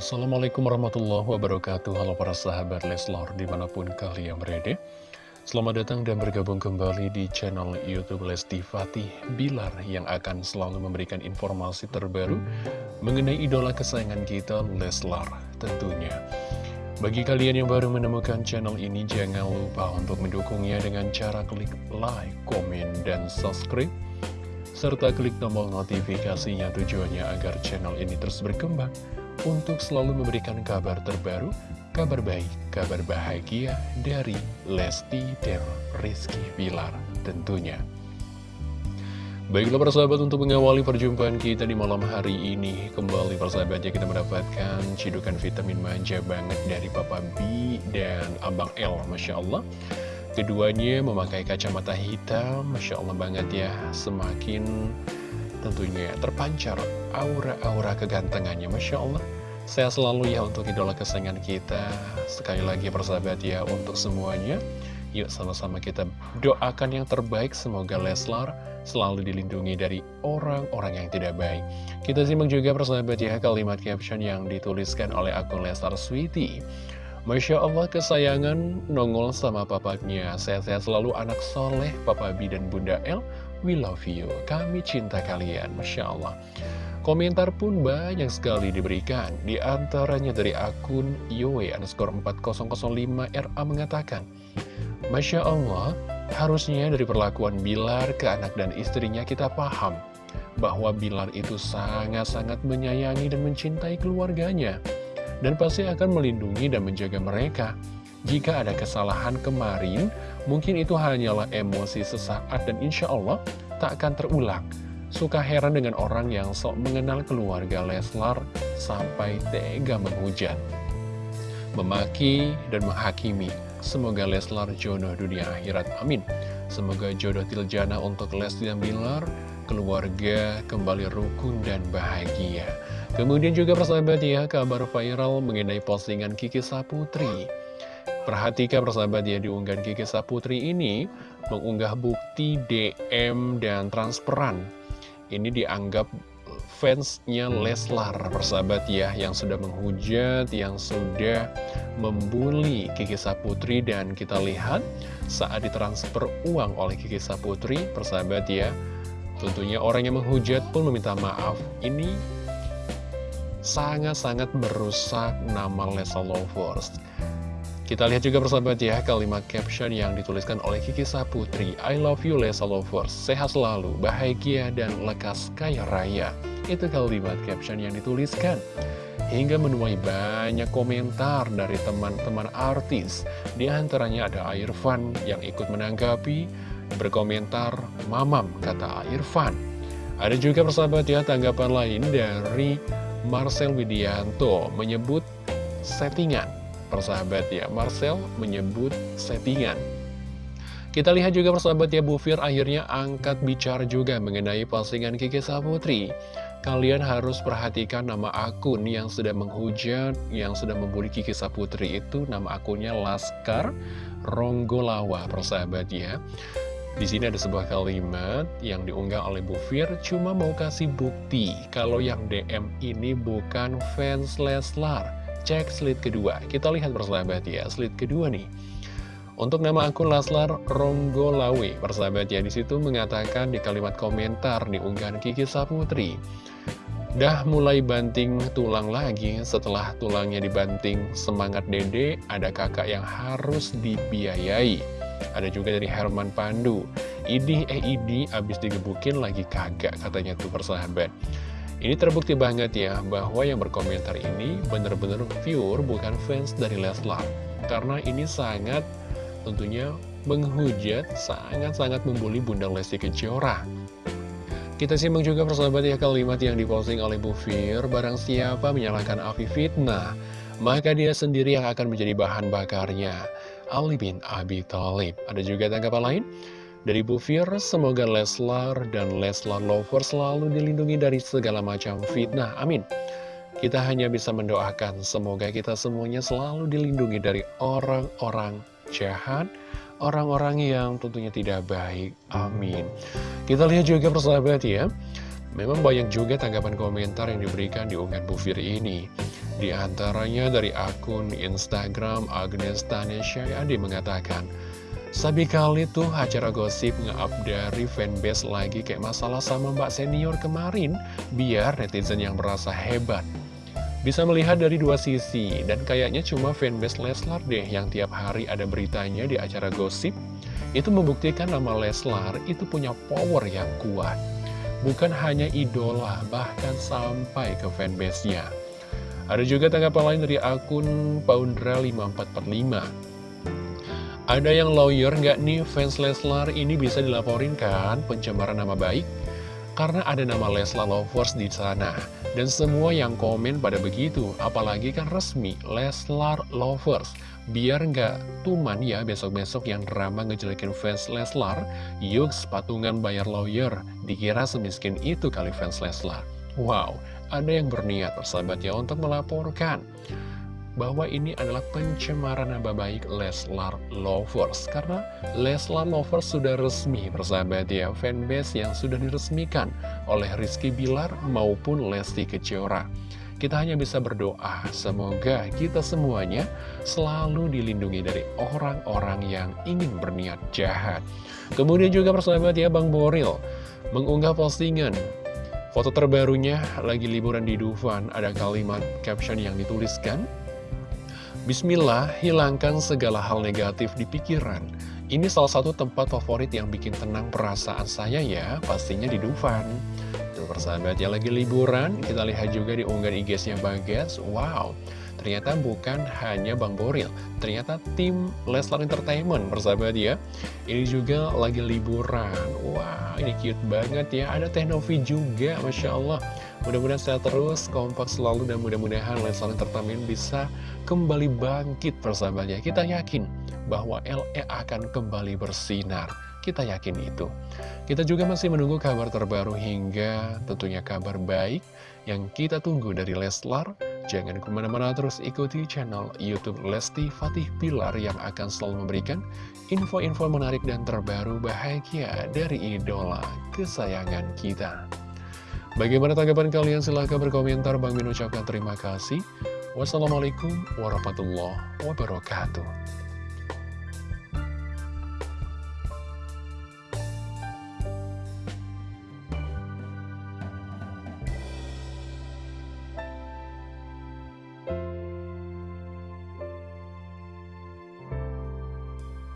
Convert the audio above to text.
Assalamualaikum warahmatullahi wabarakatuh. Halo para sahabat Leslor di mana pun kalian berada. Selamat datang dan bergabung kembali di channel Youtube Lesti Fatih Bilar Yang akan selalu memberikan informasi terbaru Mengenai idola kesayangan kita Leslar tentunya. Bagi kalian yang baru menemukan channel ini Jangan lupa untuk mendukungnya dengan cara klik like, komen, dan subscribe serta klik tombol notifikasinya tujuannya agar channel ini terus berkembang untuk selalu memberikan kabar terbaru, kabar baik, kabar bahagia dari Lesti dan Rizky Pilar tentunya. Baiklah persahabat untuk mengawali perjumpaan kita di malam hari ini Kembali persahabatnya kita mendapatkan cidukan vitamin manja banget dari Papa B dan Abang L Masya Allah Keduanya memakai kacamata hitam Masya Allah banget ya Semakin tentunya terpancar aura-aura kegantengannya. Masya Allah. Saya selalu ya untuk idola kesayangan kita. Sekali lagi persahabat ya untuk semuanya. Yuk sama-sama kita doakan yang terbaik. Semoga Leslar selalu dilindungi dari orang-orang yang tidak baik. Kita simak juga persahabat ya kalimat caption yang dituliskan oleh akun Leslar Sweetie. Masya Allah kesayangan nongol sama papanya. Sehat-sehat selalu anak soleh Papa B dan Bunda L We love you. Kami cinta kalian. Masya Allah. Komentar pun banyak sekali diberikan. Di antaranya dari akun Yowe underscore 4005 RA mengatakan Masya Allah Harusnya dari perlakuan Bilar ke anak dan istrinya kita paham Bahwa Bilar itu sangat-sangat menyayangi dan mencintai keluarganya. Dan pasti akan melindungi dan menjaga mereka. Jika ada kesalahan kemarin, mungkin itu hanyalah emosi sesaat dan insya Allah tak akan terulang. Suka heran dengan orang yang sok mengenal keluarga Leslar sampai tega menghujat. Memaki dan menghakimi. Semoga Leslar jodoh dunia akhirat. Amin. Semoga jodoh Tiljana untuk Lesti dan Bilar, keluarga kembali rukun dan bahagia. Kemudian juga persahabat ya, kabar viral mengenai postingan Kiki Saputri. Perhatikan persahabat ya, diunggah Kiki Saputri ini mengunggah bukti DM dan transperan. Ini dianggap fansnya Leslar persahabat ya, yang sudah menghujat, yang sudah membuli Kiki Saputri. Dan kita lihat saat ditransfer uang oleh Kiki Saputri, persahabat ya, tentunya orang yang menghujat pun meminta maaf. Ini sangat-sangat merusak nama Lesa Lovers. Kita lihat juga persahabat ya kalimat caption yang dituliskan oleh Kiki Saputri. I love you Lesa Lovers, sehat selalu, bahagia dan lekas kaya raya. Itu kalimat caption yang dituliskan. Hingga menuai banyak komentar dari teman-teman artis. Di antaranya ada Irfan yang ikut menanggapi Berkomentar, mamam kata Irfan. Ada juga persahabat ya tanggapan lain dari Marcel Widianto menyebut settingan. Persahabat ya, Marcel menyebut settingan. Kita lihat juga persahabat ya, Bu Fir akhirnya angkat bicara juga mengenai postingan Kiki Saputri. Kalian harus perhatikan nama akun yang sudah menghujat, yang sudah membuli Kiki Saputri itu nama akunnya Laskar Ronggolawa, persahabat ya. Di sini ada sebuah kalimat yang diunggah oleh Bu Fir, cuma mau kasih bukti kalau yang DM ini bukan fans Leslar. Cek slide kedua. Kita lihat persahabat ya, slide kedua nih. Untuk nama akun Leslar Ronggolawe, persahabat ya, di situ mengatakan di kalimat komentar di unggahan Kiki Saputri. Dah mulai banting tulang lagi, setelah tulangnya dibanting semangat dede, ada kakak yang harus dibiayai. Ada juga dari Herman Pandu. Idi eh Idi abis digebukin lagi kagak katanya tuh persahabat. Ini terbukti banget ya bahwa yang berkomentar ini benar-benar pure bukan fans dari Leslar. Karena ini sangat tentunya menghujat, sangat-sangat membuli Bunda Lesti Kejora. Kita simak juga persahabat ya kalimat yang diposting oleh Bu Fir, barang siapa menyalahkan Afi fitnah, maka dia sendiri yang akan menjadi bahan bakarnya. Ali bin Abi Thalib. Ada juga tanggapan lain dari Bu Fir, semoga Leslar dan Leslar Lover selalu dilindungi dari segala macam fitnah. Amin. Kita hanya bisa mendoakan semoga kita semuanya selalu dilindungi dari orang-orang jahat, orang-orang yang tentunya tidak baik. Amin. Kita lihat juga persahabat ya. Memang banyak juga tanggapan komentar yang diberikan di unggahan Bu Fir ini. Di antaranya dari akun Instagram Agnes Tanesha Adi mengatakan, Sabi kali tuh acara gosip nge-up dari fanbase lagi kayak masalah sama mbak senior kemarin, biar netizen yang merasa hebat. Bisa melihat dari dua sisi, dan kayaknya cuma fanbase Leslar deh yang tiap hari ada beritanya di acara gosip. Itu membuktikan nama Leslar itu punya power yang kuat. Bukan hanya idola, bahkan sampai ke fanbase-nya. Ada juga tanggapan lain dari akun Paundra5445. Ada yang lawyer nggak nih fans Leslar ini bisa dilaporin kan pencemaran nama baik? Karena ada nama Leslar Lovers di sana. Dan semua yang komen pada begitu, apalagi kan resmi Leslar Lovers. Biar nggak tuman ya besok-besok yang drama ngejelekin fans Leslar, yuk patungan bayar lawyer, dikira semiskin itu kali fans Leslar. Wow, ada yang berniat persahabat ya untuk melaporkan bahwa ini adalah pencemaran nama baik Leslar Lovers. Karena Leslar Lovers sudah resmi persahabat ya fanbase yang sudah diresmikan oleh Rizky Bilar maupun Lesti Kejora. Kita hanya bisa berdoa semoga kita semuanya selalu dilindungi dari orang-orang yang ingin berniat jahat. Kemudian juga persahabat ya Bang Boril mengunggah postingan. Foto terbarunya lagi liburan di Dufan, ada kalimat caption yang dituliskan, Bismillah, hilangkan segala hal negatif di pikiran. Ini salah satu tempat favorit yang bikin tenang perasaan saya ya, pastinya di Dufan. Tuh persahabat ya lagi liburan, kita lihat juga di unggahan IG-nya Bagas. Wow, ternyata bukan hanya Bang Boril, ternyata tim Leslar Entertainment persahabat ya. Ini juga lagi liburan. Wow, ini cute banget ya. Ada Teknovi juga, Masya Allah. Mudah-mudahan sehat terus, kompak selalu, dan mudah-mudahan Leslar Entertainment bisa kembali bangkit persahabatnya. Kita yakin bahwa LE akan kembali bersinar. Kita yakin itu. Kita juga masih menunggu kabar terbaru hingga tentunya kabar baik yang kita tunggu dari Leslar. Jangan ke mana-mana terus ikuti channel Youtube Lesti Fatih Pilar yang akan selalu memberikan info-info menarik dan terbaru bahagia dari idola kesayangan kita. Bagaimana tanggapan kalian? Silahkan berkomentar. Bang Min ucapkan terima kasih. Wassalamualaikum warahmatullahi wabarakatuh.